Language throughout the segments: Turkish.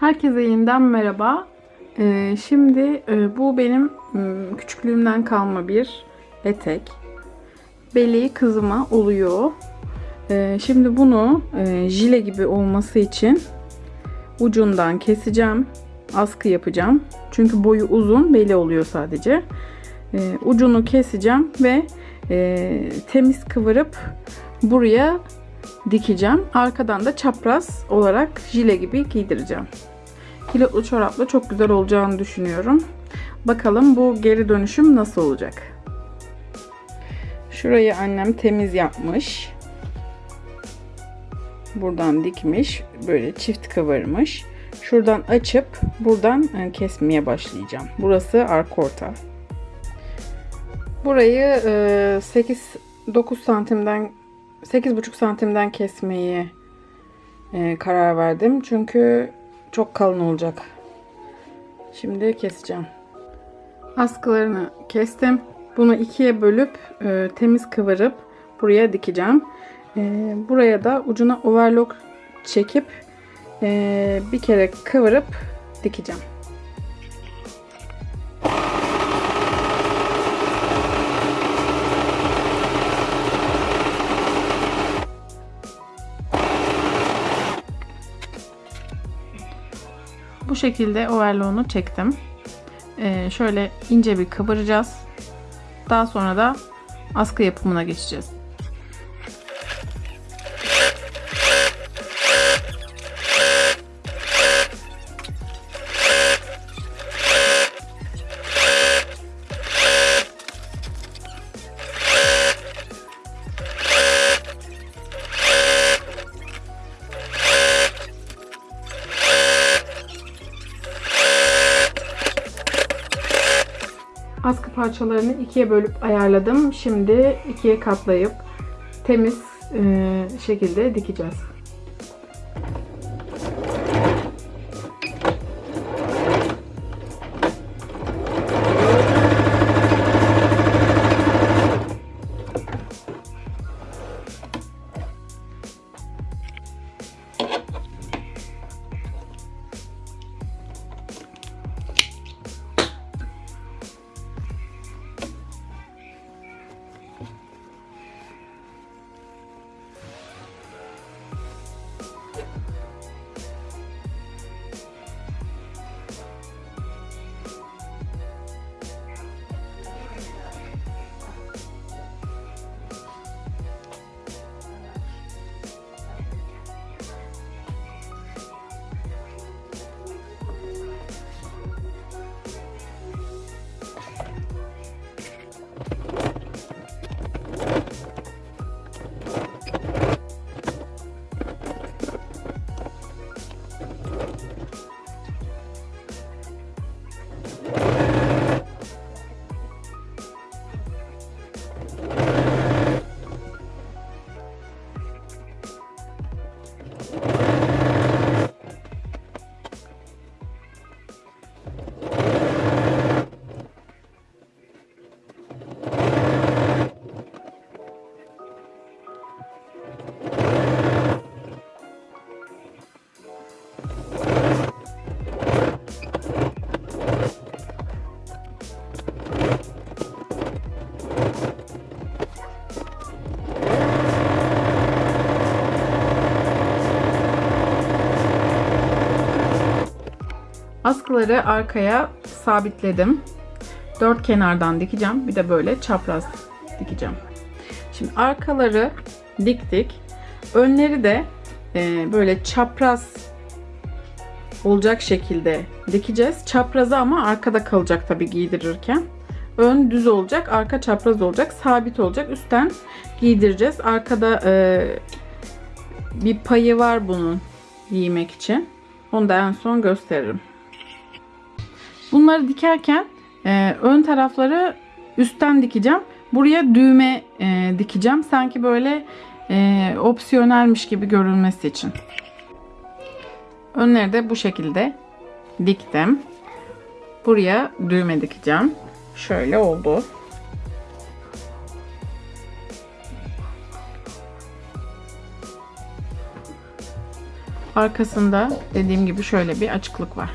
Herkese yeniden merhaba. Ee, şimdi e, bu benim küçüklüğümden kalma bir etek. Beli kızıma oluyor. Ee, şimdi bunu e, jile gibi olması için ucundan keseceğim. Askı yapacağım. Çünkü boyu uzun, beli oluyor sadece. Ee, ucunu keseceğim ve e, temiz kıvırıp buraya dikeceğim. Arkadan da çapraz olarak jile gibi giydireceğim. Kilotlu çorapla çok güzel olacağını düşünüyorum. Bakalım bu geri dönüşüm nasıl olacak. Şurayı annem temiz yapmış. Buradan dikmiş. Böyle çift kıvırmış. Şuradan açıp buradan e, kesmeye başlayacağım. Burası arka orta. Burayı 8-9 santimden 8,5 santimden kesmeyi e, karar verdim. Çünkü çok kalın olacak. Şimdi keseceğim. Askılarını kestim. Bunu ikiye bölüp e, temiz kıvırıp buraya dikeceğim. E, buraya da ucuna overlock çekip e, bir kere kıvırıp dikeceğim. Şekilde overlock'unu çektim. Ee, şöyle ince bir kıvıracağız. Daha sonra da askı yapımına geçeceğiz. Askı parçalarını ikiye bölüp ayarladım. Şimdi ikiye katlayıp temiz e, şekilde dikeceğiz. Askıları arkaya sabitledim. Dört kenardan dikeceğim. Bir de böyle çapraz dikeceğim. Şimdi arkaları diktik. Önleri de e, böyle çapraz olacak şekilde dikeceğiz. Çaprazı ama arkada kalacak tabi giydirirken. Ön düz olacak, arka çapraz olacak, sabit olacak. Üstten giydireceğiz. Arkada e, bir payı var bunun giymek için. Onu da en son gösteririm. Bunları dikerken e, ön tarafları üstten dikeceğim. Buraya düğme e, dikeceğim. Sanki böyle e, opsiyonelmiş gibi görünmesi için. Önleri de bu şekilde diktim. Buraya düğme dikeceğim. Şöyle oldu. arkasında dediğim gibi şöyle bir açıklık var.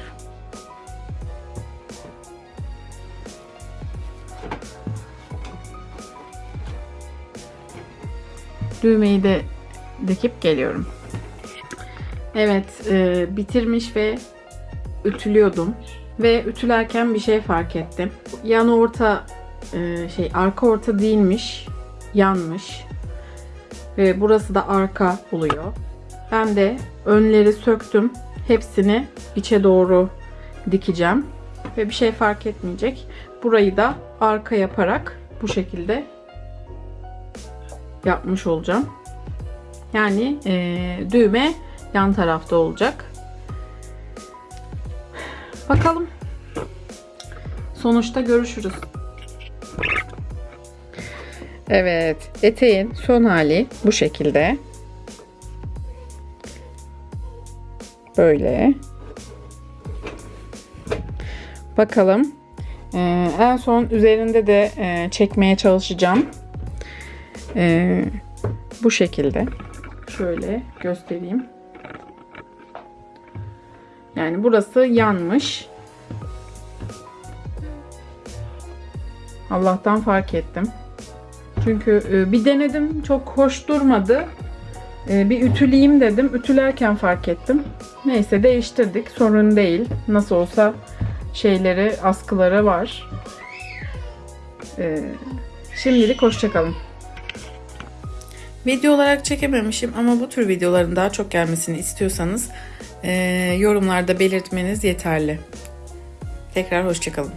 Düğmeyi de dikip geliyorum. Evet, e, bitirmiş ve ütülüyordum. Ve ütülerken bir şey fark ettim. Yan orta e, şey arka orta değilmiş. Yanmış. Ve burası da arka oluyor. Ben de önleri söktüm. Hepsini içe doğru dikeceğim. Ve bir şey fark etmeyecek. Burayı da arka yaparak bu şekilde yapmış olacağım. Yani e, düğme yan tarafta olacak. Bakalım. Sonuçta görüşürüz. Evet, eteğin son hali bu şekilde. Böyle. Bakalım. Ee, en son üzerinde de e, çekmeye çalışacağım. Ee, bu şekilde. Şöyle göstereyim. Yani burası yanmış. Allah'tan fark ettim. Çünkü e, bir denedim çok hoş durmadı. E, Bir ütüleyeyim dedim. Ütülerken fark ettim. Neyse değiştirdik. Sorun değil. Nasıl olsa şeyleri, askıları var. E, Şimdilik hoşçakalın. Video olarak çekememişim ama bu tür videoların daha çok gelmesini istiyorsanız e, yorumlarda belirtmeniz yeterli. Tekrar hoşçakalın.